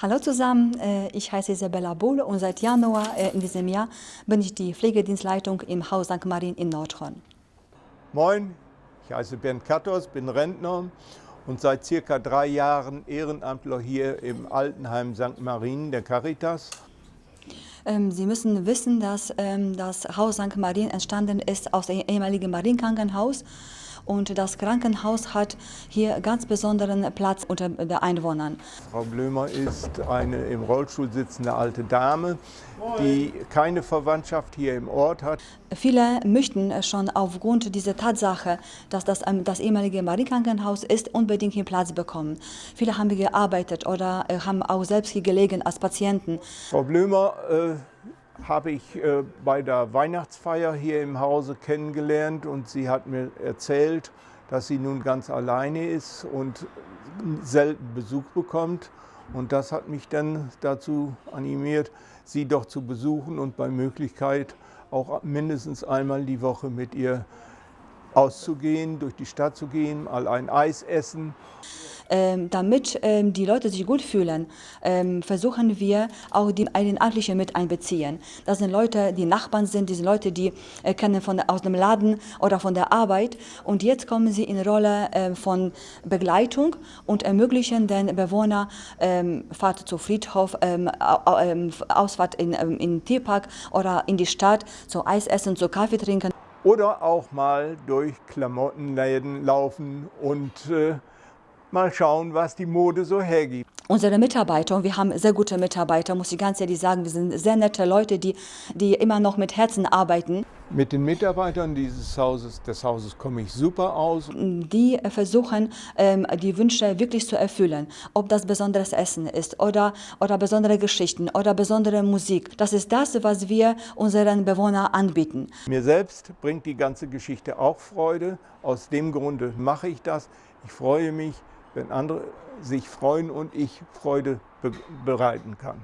Hallo zusammen, äh, ich heiße Isabella Bohle und seit Januar äh, in diesem Jahr bin ich die Pflegedienstleitung im Haus St. Marien in Nordhorn. Moin, ich heiße Bernd Kattos, bin Rentner und seit circa drei Jahren Ehrenamtler hier im Altenheim St. Marien der Caritas. Ähm, Sie müssen wissen, dass ähm, das Haus St. Marien entstanden ist aus dem ehemaligen Marienkrankenhaus und das Krankenhaus hat hier ganz besonderen Platz unter den Einwohnern. Frau Blömer ist eine im Rollstuhl sitzende alte Dame, die keine Verwandtschaft hier im Ort hat. Viele möchten schon aufgrund dieser Tatsache, dass das ähm, das ehemalige Marienkrankenhaus ist, unbedingt hier Platz bekommen. Viele haben hier gearbeitet oder äh, haben auch selbst hier gelegen als Patienten. Frau Blömer äh, habe ich äh, bei der Weihnachtsfeier hier im Hause kennengelernt und sie hat mir erzählt, dass sie nun ganz alleine ist und selten Besuch bekommt. Und das hat mich dann dazu animiert, sie doch zu besuchen und bei Möglichkeit auch mindestens einmal die Woche mit ihr auszugehen, durch die Stadt zu gehen, mal ein Eis essen. Ähm, damit ähm, die Leute sich gut fühlen, ähm, versuchen wir auch die Ehrenamtlichen mit einbeziehen. Das sind Leute, die Nachbarn sind, diese Leute, die äh, kennen von, aus dem Laden oder von der Arbeit. Und jetzt kommen sie in Rolle von Begleitung und ermöglichen den Bewohnern Fahrt zu Friedhof, Ausfahrt in, in den Tierpark oder in die Stadt, zu Eis essen, zu Kaffee trinken. Oder auch mal durch Klamottenläden laufen und äh, mal schauen, was die Mode so hergibt. Unsere Mitarbeiter, und wir haben sehr gute Mitarbeiter, muss ich ganz ehrlich sagen, wir sind sehr nette Leute, die, die immer noch mit Herzen arbeiten. Mit den Mitarbeitern dieses Hauses, des Hauses komme ich super aus. Die versuchen, ähm, die Wünsche wirklich zu erfüllen. Ob das besonderes Essen ist oder, oder besondere Geschichten oder besondere Musik. Das ist das, was wir unseren Bewohnern anbieten. Mir selbst bringt die ganze Geschichte auch Freude. Aus dem Grunde mache ich das. Ich freue mich, wenn andere sich freuen und ich Freude bereiten kann.